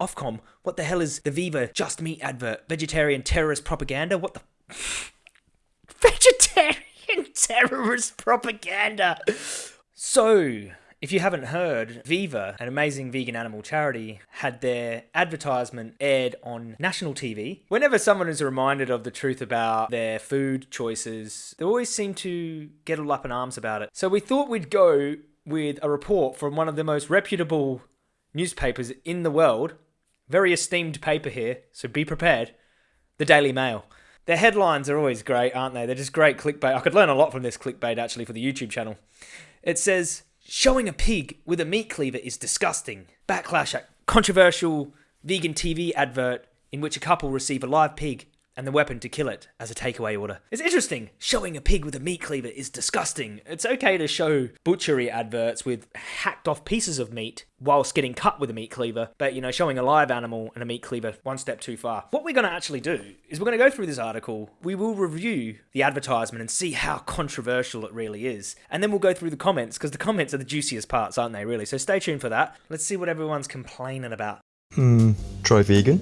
Ofcom, what the hell is the Viva Just Meat advert? Vegetarian terrorist propaganda? What the. Vegetarian terrorist propaganda! So, if you haven't heard, Viva, an amazing vegan animal charity, had their advertisement aired on national TV. Whenever someone is reminded of the truth about their food choices, they always seem to get all up in arms about it. So we thought we'd go with a report from one of the most reputable newspapers in the world. Very esteemed paper here, so be prepared. The Daily Mail. Their headlines are always great, aren't they? They're just great clickbait. I could learn a lot from this clickbait actually for the YouTube channel. It says, Showing a pig with a meat cleaver is disgusting. Backlash at controversial vegan TV advert in which a couple receive a live pig and the weapon to kill it as a takeaway order. It's interesting. Showing a pig with a meat cleaver is disgusting. It's okay to show butchery adverts with hacked off pieces of meat whilst getting cut with a meat cleaver, but you know, showing a live animal and a meat cleaver one step too far. What we're going to actually do is we're going to go through this article, we will review the advertisement and see how controversial it really is, and then we'll go through the comments because the comments are the juiciest parts, aren't they, really? So stay tuned for that. Let's see what everyone's complaining about. Hmm, try vegan?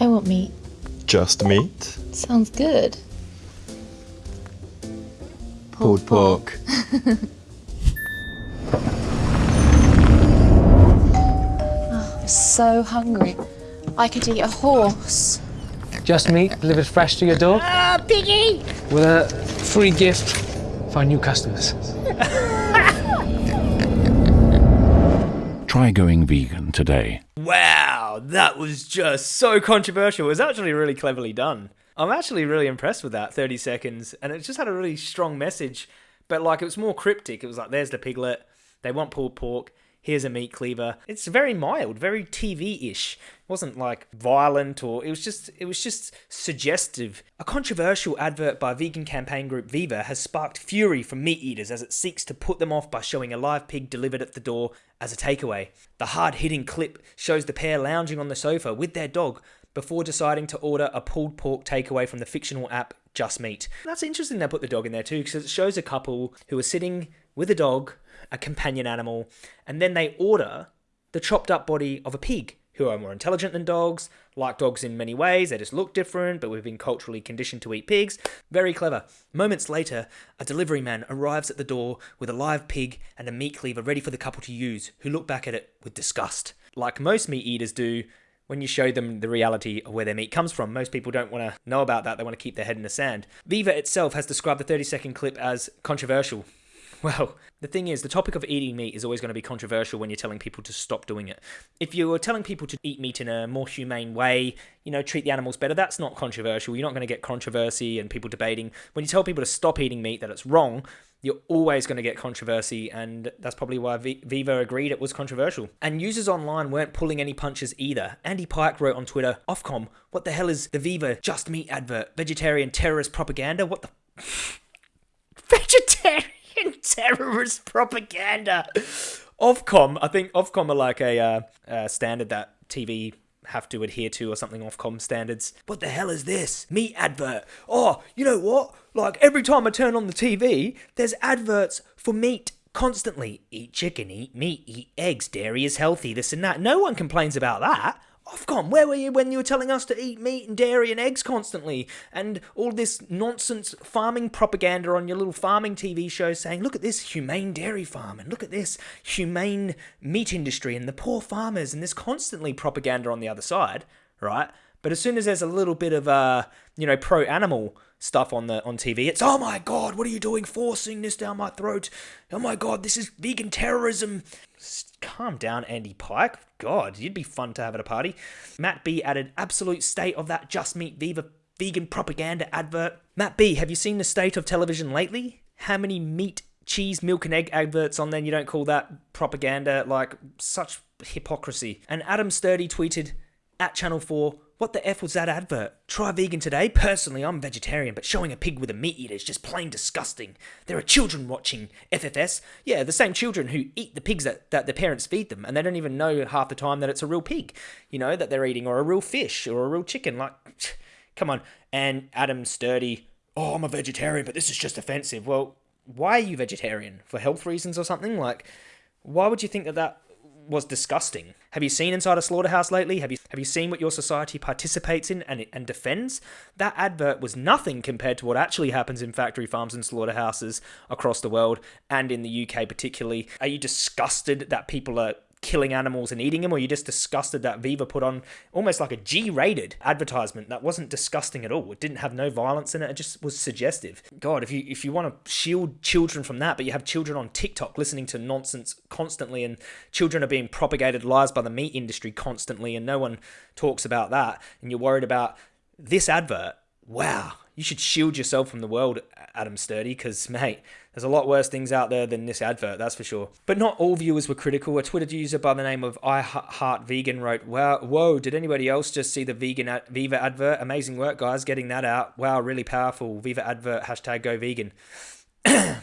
I want meat. Just meat? Sounds good. Pulled pork. I'm so hungry. I could eat a horse. Just meat delivered fresh to your door. Ah, piggy! With a free gift for our new customers. Try going vegan today. Wow, that was just so controversial. It was actually really cleverly done. I'm actually really impressed with that 30 seconds, and it just had a really strong message, but like it was more cryptic. It was like, there's the piglet, they want pulled pork, here's a meat cleaver. It's very mild, very TV-ish. It wasn't like violent or it was just it was just suggestive. A controversial advert by vegan campaign group Viva has sparked fury from meat eaters as it seeks to put them off by showing a live pig delivered at the door as a takeaway. The hard-hitting clip shows the pair lounging on the sofa with their dog before deciding to order a pulled pork takeaway from the fictional app Just Meat. That's interesting they put the dog in there too because it shows a couple who are sitting with a dog, a companion animal, and then they order the chopped up body of a pig who are more intelligent than dogs, like dogs in many ways, they just look different, but we've been culturally conditioned to eat pigs. Very clever. Moments later, a delivery man arrives at the door with a live pig and a meat cleaver ready for the couple to use, who look back at it with disgust. Like most meat eaters do, when you show them the reality of where their meat comes from. Most people don't want to know about that, they want to keep their head in the sand. Viva itself has described the 30 second clip as controversial. Well, the thing is, the topic of eating meat is always going to be controversial when you're telling people to stop doing it. If you're telling people to eat meat in a more humane way, you know, treat the animals better, that's not controversial. You're not going to get controversy and people debating. When you tell people to stop eating meat, that it's wrong, you're always going to get controversy, and that's probably why v- Viva agreed it was controversial. And users online weren't pulling any punches either. Andy Pike wrote on Twitter, Ofcom, what the hell is the Viva Just Meat advert? Vegetarian terrorist propaganda? What the. Vegetarian terrorist propaganda! Ofcom, I think Ofcom are like a uh, standard that TV have to adhere to or something Ofcom standards. What the hell is this? Meat advert. Oh, you know what? Like every time I turn on the TV, there's adverts for meat constantly. Eat chicken, eat meat, eat eggs, dairy is healthy, this and that. No one complains about that. Ofcom, where were you when you were telling us to eat meat and dairy and eggs constantly? And all this nonsense farming propaganda on your little farming TV show saying, look at this humane dairy farm and look at this humane meat industry and the poor farmers and this constantly propaganda on the other side, right? But as soon as there's a little bit of uh, you know, pro animal stuff on the on TV, it's oh my god, what are you doing forcing this down my throat? Oh my god, this is vegan terrorism. Calm down, Andy Pike. God, you'd be fun to have at a party. Matt B added absolute state of that just meat Viva vegan propaganda advert. Matt B, have you seen the state of television lately? How many meat, cheese, milk, and egg adverts on there? You don't call that propaganda? Like such hypocrisy. And Adam Sturdy tweeted at Channel 4 what the F was that advert? Try vegan today? Personally, I'm vegetarian, but showing a pig with a meat eater is just plain disgusting. There are children watching FFS. Yeah, the same children who eat the pigs that, that their parents feed them, and they don't even know half the time that it's a real pig, you know, that they're eating, or a real fish, or a real chicken. Like, come on. And Adam Sturdy, oh, I'm a vegetarian, but this is just offensive. Well, why are you vegetarian? For health reasons or something? Like, why would you think that that was disgusting. Have you seen inside a slaughterhouse lately? Have you have you seen what your society participates in and and defends? That advert was nothing compared to what actually happens in factory farms and slaughterhouses across the world and in the UK particularly. Are you disgusted that people are killing animals and eating them, or you're just disgusted that Viva put on almost like a G rated advertisement that wasn't disgusting at all. It didn't have no violence in it, it just was suggestive. God, if you if you want to shield children from that, but you have children on TikTok listening to nonsense constantly, and children are being propagated lies by the meat industry constantly, and no one talks about that, and you're worried about this advert, wow, you should shield yourself from the world, Adam Sturdy, because, mate, there's a lot worse things out there than this advert, that's for sure. But not all viewers were critical. A Twitter user by the name of I Heart Vegan wrote, "Wow, whoa! Did anybody else just see the vegan ad- Viva advert? Amazing work, guys, getting that out. Wow, really powerful. Viva advert. Hashtag Go Vegan."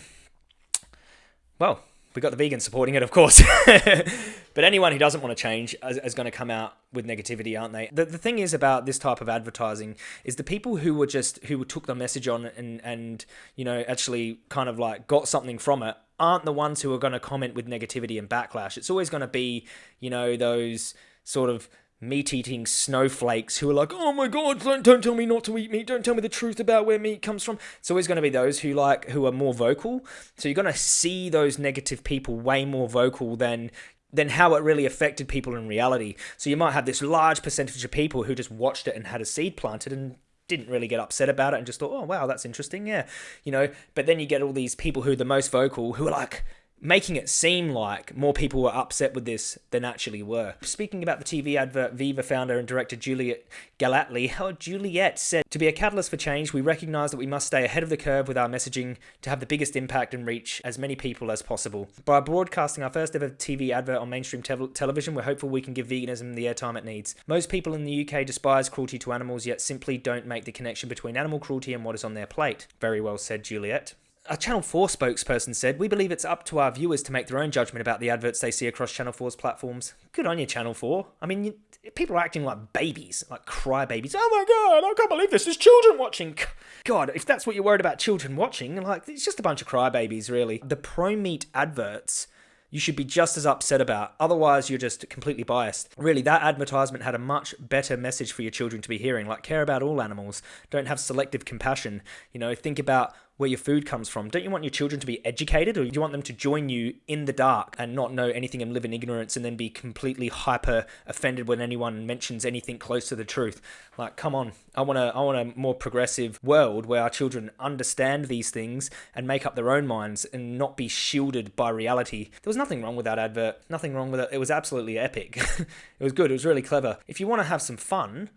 well, we got the vegans supporting it, of course. but anyone who doesn't want to change is, is, going to come out with negativity, aren't they? The, the thing is about this type of advertising is the people who were just who took the message on and and you know actually kind of like got something from it aren't the ones who are going to comment with negativity and backlash. It's always going to be you know those sort of meat eating snowflakes who are like, oh my god, don't, don't tell me not to eat meat, don't tell me the truth about where meat comes from. It's always going to be those who like who are more vocal. So you're going to see those negative people way more vocal than than how it really affected people in reality. So you might have this large percentage of people who just watched it and had a seed planted and didn't really get upset about it and just thought, oh wow, that's interesting, yeah, you know. But then you get all these people who are the most vocal who are like, making it seem like more people were upset with this than actually were. Speaking about the TV advert, Viva founder and director Juliet Gellatley, how Juliet said, To be a catalyst for change, we recognise that we must stay ahead of the curve with our messaging to have the biggest impact and reach as many people as possible. By broadcasting our first ever TV advert on mainstream te- television, we're hopeful we can give veganism the airtime it needs. Most people in the UK despise cruelty to animals, yet simply don't make the connection between animal cruelty and what is on their plate. Very well said, Juliet a Channel 4 spokesperson said, We believe it's up to our viewers to make their own judgment about the adverts they see across Channel 4's platforms. Good on you, Channel 4. I mean, you, people are acting like babies, like cry babies. Oh my god, I can't believe this. There's children watching. God, if that's what you're worried about children watching, like, it's just a bunch of crybabies, really. The pro meat adverts you should be just as upset about. Otherwise, you're just completely biased. Really, that advertisement had a much better message for your children to be hearing. Like, care about all animals. Don't have selective compassion. You know, think about where your food comes from. Don't you want your children to be educated or do you want them to join you in the dark and not know anything and live in ignorance and then be completely hyper offended when anyone mentions anything close to the truth? Like, come on. I want a I want a more progressive world where our children understand these things and make up their own minds and not be shielded by reality. There was nothing wrong with that advert. Nothing wrong with it. It was absolutely epic. it was good. It was really clever. If you want to have some fun,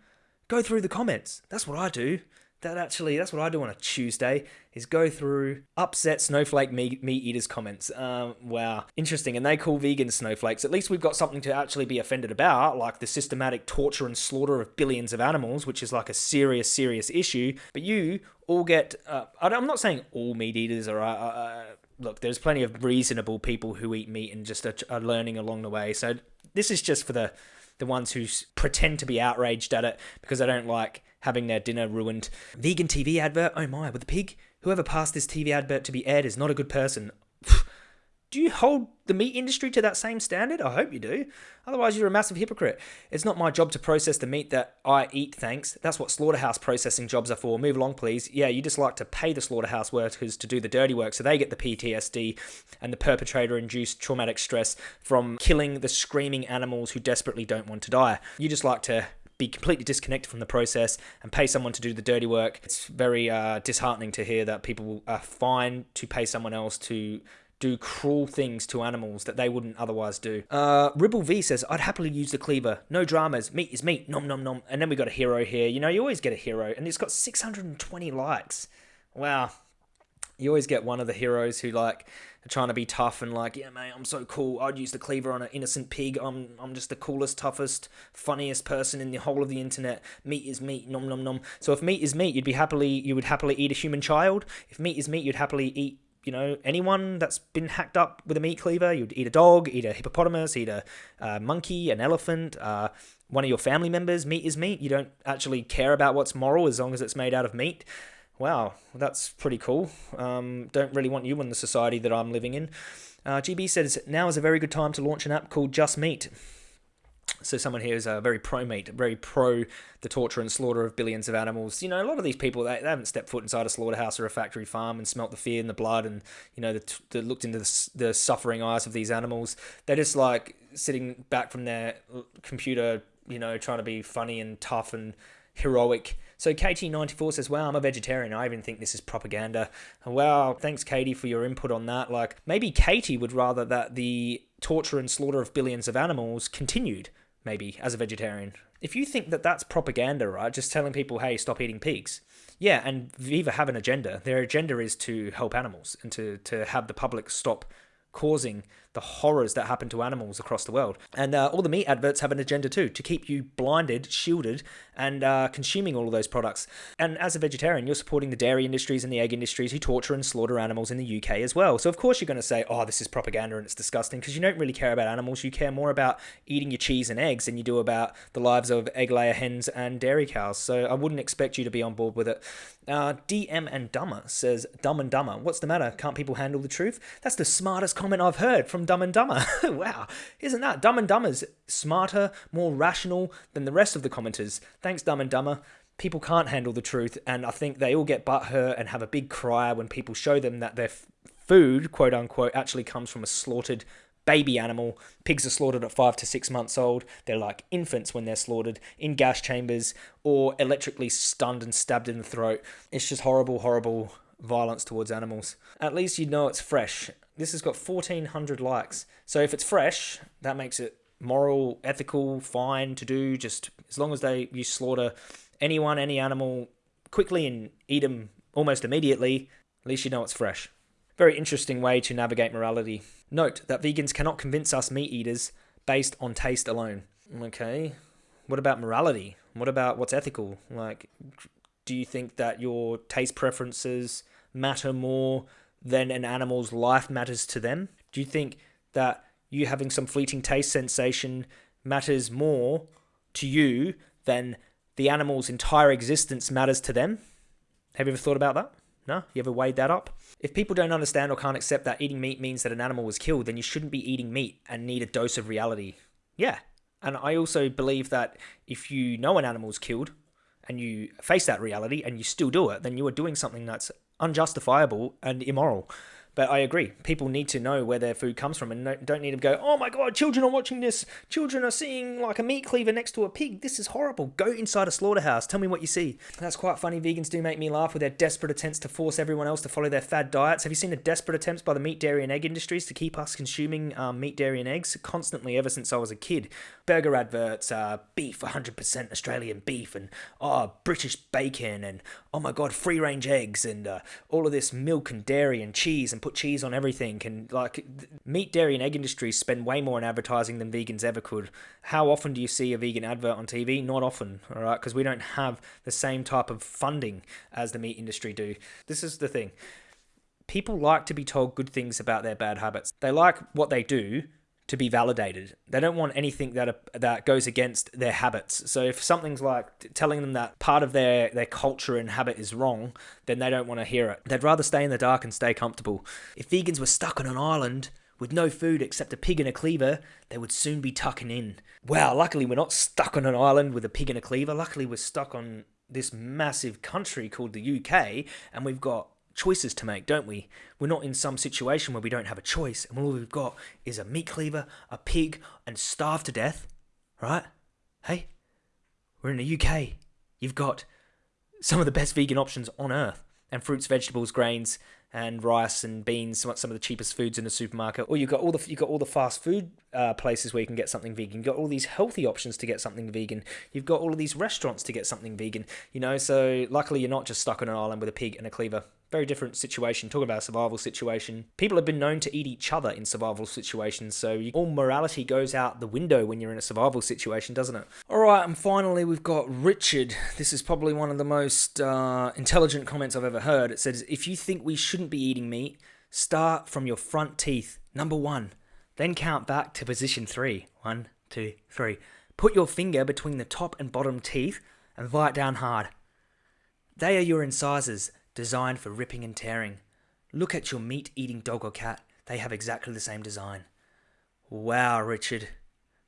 go through the comments. That's what I do that actually that's what I do on a Tuesday is go through upset snowflake meat, eaters comments. Um, wow, interesting. And they call vegan snowflakes. At least we've got something to actually be offended about, like the systematic torture and slaughter of billions of animals, which is like a serious, serious issue. But you all get. Uh, I'm not saying all meat eaters are. Uh, uh, look, there's plenty of reasonable people who eat meat and just are, are learning along the way. So this is just for the the ones who pretend to be outraged at it because they don't like having their dinner ruined. Vegan TV advert, oh my, with a pig? Whoever passed this TV advert to be aired is not a good person. do you hold the meat industry to that same standard? I hope you do. Otherwise, you're a massive hypocrite. It's not my job to process the meat that I eat, thanks. That's what slaughterhouse processing jobs are for. Move along, please. Yeah, you just like to pay the slaughterhouse workers to do the dirty work so they get the PTSD and the perpetrator induced traumatic stress from killing the screaming animals who desperately don't want to die. You just like to be completely disconnected from the process and pay someone to do the dirty work. It's very uh, disheartening to hear that people are fine to pay someone else to do cruel things to animals that they wouldn't otherwise do. Uh, Ribble V says, I'd happily use the cleaver. No dramas. Meat is meat. Nom nom nom. And then we got a hero here. You know, you always get a hero. And it's got 620 likes. Wow. You always get one of the heroes who, like, are trying to be tough and like, yeah, mate, I'm so cool. I'd use the cleaver on an innocent pig. I'm I'm just the coolest, toughest, funniest person in the whole of the internet. Meat is meat, nom nom nom. So if meat is meat, you'd be happily you would happily eat a human child. If meat is meat, you'd happily eat you know anyone that's been hacked up with a meat cleaver. You'd eat a dog, eat a hippopotamus, eat a monkey, an elephant. Uh, one of your family members, meat is meat. You don't actually care about what's moral as long as it's made out of meat wow, that's pretty cool. Um, don't really want you in the society that I'm living in. Uh, GB says now is a very good time to launch an app called Just Meat. So someone here is uh, very pro meat, very pro the torture and slaughter of billions of animals. You know, a lot of these people they, they haven't stepped foot inside a slaughterhouse or a factory farm and smelt the fear and the blood and you know the, the looked into the, the suffering eyes of these animals. They're just like sitting back from their computer, you know, trying to be funny and tough and heroic. So KT94 says, Wow, I'm a vegetarian. I even think this is propaganda. Wow, thanks, Katie, for your input on that. Like, maybe Katie would rather that the torture and slaughter of billions of animals continued, maybe, as a vegetarian. If you think that that's propaganda, right, just telling people, hey, stop eating pigs. Yeah, and Viva have an agenda. Their agenda is to help animals and to, to have the public stop causing the horrors that happen to animals across the world. And uh, all the meat adverts have an agenda too, to keep you blinded, shielded, and uh, consuming all of those products. And as a vegetarian, you're supporting the dairy industries and the egg industries who torture and slaughter animals in the UK as well. So of course you're going to say, oh, this is propaganda and it's disgusting, because you don't really care about animals. You care more about eating your cheese and eggs than you do about the lives of egg layer hens and dairy cows. So I wouldn't expect you to be on board with it. Uh, DM and Dumber says, Dumb and Dumber, what's the matter? Can't people handle the truth? That's the smartest comment I've heard from Dumb and Dumber. wow, isn't that? Dumb and Dumber's smarter, more rational than the rest of the commenters. Thanks, Dumb and Dumber. People can't handle the truth, and I think they all get butthurt and have a big cry when people show them that their food, quote unquote, actually comes from a slaughtered baby animal. Pigs are slaughtered at five to six months old. They're like infants when they're slaughtered in gas chambers or electrically stunned and stabbed in the throat. It's just horrible, horrible violence towards animals. At least you know it's fresh. This has got 1,400 likes. So if it's fresh, that makes it moral, ethical, fine to do. Just as long as they you slaughter anyone, any animal quickly and eat them almost immediately, at least you know it's fresh. Very interesting way to navigate morality. Note that vegans cannot convince us meat eaters based on taste alone. Okay. What about morality? What about what's ethical? Like, do you think that your taste preferences matter more than an animal's life matters to them? Do you think that you having some fleeting taste sensation matters more to you than the animal's entire existence matters to them? Have you ever thought about that? No? You ever weighed that up? If people don't understand or can't accept that eating meat means that an animal was killed, then you shouldn't be eating meat and need a dose of reality. Yeah. And I also believe that if you know an animal's killed and you face that reality and you still do it, then you are doing something that's unjustifiable and immoral. But I agree. People need to know where their food comes from and don't need to go, oh my god, children are watching this. Children are seeing like a meat cleaver next to a pig. This is horrible. Go inside a slaughterhouse. Tell me what you see. That's quite funny. Vegans do make me laugh with their desperate attempts to force everyone else to follow their fad diets. Have you seen the desperate attempts by the meat, dairy, and egg industries to keep us consuming um, meat, dairy, and eggs constantly ever since I was a kid? Burger adverts, uh, beef, 100% Australian beef, and oh, British bacon, and oh my god, free range eggs, and uh, all of this milk and dairy and cheese and put cheese on everything and like meat dairy and egg industries spend way more on advertising than vegans ever could. How often do you see a vegan advert on tv not often all right? Because we don't have the same type of funding as the meat industry do. This is the thing. People like to be told good things about their bad habits. They like what they do to be validated. They don't want anything that that goes against their habits. So if something's like telling them that part of their their culture and habit is wrong, then they don't want to hear it. They'd rather stay in the dark and stay comfortable. If vegans were stuck on an island with no food except a pig and a cleaver, they would soon be tucking in. Wow, luckily we're not stuck on an island with a pig and a cleaver. Luckily we're stuck on this massive country called the UK and we've got choices to make, don't we? We're not in some situation where we don't have a choice and all we've got is a meat cleaver, a pig, and starve to death, right? Hey, we're in the UK. You've got some of the best vegan options on earth and fruits, vegetables, grains, and rice and beans, some of the cheapest foods in the supermarket. Or you've got all the you've got all the fast food uh, places where you can get something vegan. You've got all these healthy options to get something vegan. You've got all of these restaurants to get something vegan. You know, so luckily you're not just stuck on an island with a pig and a cleaver. Very different situation. Talking about a survival situation. People have been known to eat each other in survival situations, so you, all morality goes out the window when you're in a survival situation, doesn't it? All right, and finally we've got Richard. This is probably one of the most uh, intelligent comments I've ever heard. It says, "If you think we shouldn't be eating meat, start from your front teeth. Number one, then count back to position three. One, two, three. Put your finger between the top and bottom teeth and bite down hard. They are your incisors, designed for ripping and tearing. Look at your meat eating dog or cat. They have exactly the same design. Wow, Richard.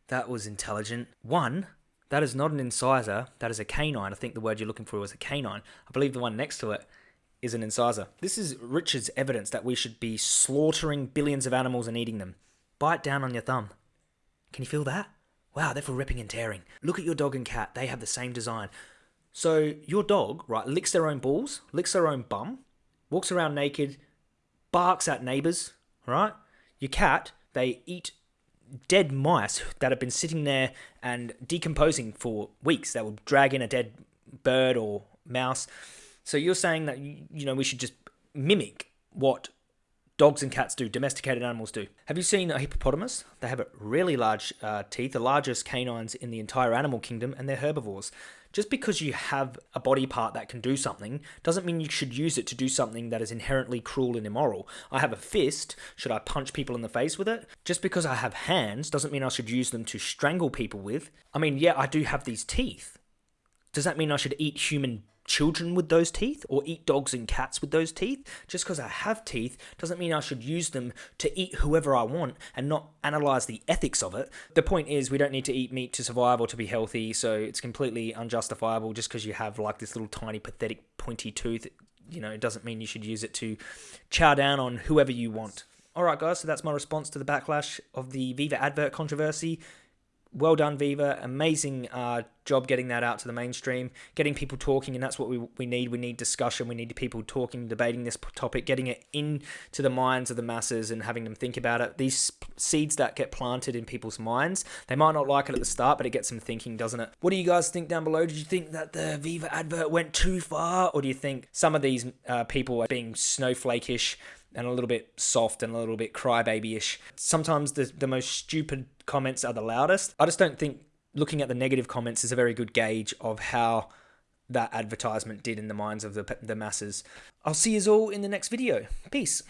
That was intelligent. One, that is not an incisor, that is a canine. I think the word you're looking for was a canine. I believe the one next to it is an incisor. This is Richard's evidence that we should be slaughtering billions of animals and eating them. Bite down on your thumb. Can you feel that? Wow, they're for ripping and tearing. Look at your dog and cat, they have the same design. So your dog, right, licks their own balls, licks their own bum, walks around naked, barks at neighbors, right? Your cat, they eat dead mice that have been sitting there and decomposing for weeks. That will drag in a dead bird or mouse. So you're saying that you know we should just mimic what dogs and cats do, domesticated animals do. Have you seen a hippopotamus? They have really large uh, teeth, the largest canines in the entire animal kingdom, and they're herbivores. Just because you have a body part that can do something doesn't mean you should use it to do something that is inherently cruel and immoral. I have a fist, should I punch people in the face with it? Just because I have hands doesn't mean I should use them to strangle people with. I mean, yeah, I do have these teeth. Does that mean I should eat human children with those teeth or eat dogs and cats with those teeth. Just because I have teeth doesn't mean I should use them to eat whoever I want and not analyze the ethics of it. The point is, we don't need to eat meat to survive or to be healthy, so it's completely unjustifiable just because you have like this little tiny pathetic pointy tooth. You know, it doesn't mean you should use it to chow down on whoever you want. Alright, guys, so that's my response to the backlash of the Viva advert controversy well done, Viva. Amazing uh, job getting that out to the mainstream, getting people talking, and that's what we, we need. We need discussion. We need people talking, debating this topic, getting it into the minds of the masses and having them think about it. These seeds that get planted in people's minds, they might not like it at the start, but it gets them thinking, doesn't it? What do you guys think down below? Did you think that the Viva advert went too far, or do you think some of these uh, people are being snowflakeish? And a little bit soft and a little bit crybaby-ish. Sometimes the the most stupid comments are the loudest. I just don't think looking at the negative comments is a very good gauge of how that advertisement did in the minds of the the masses. I'll see you all in the next video. Peace.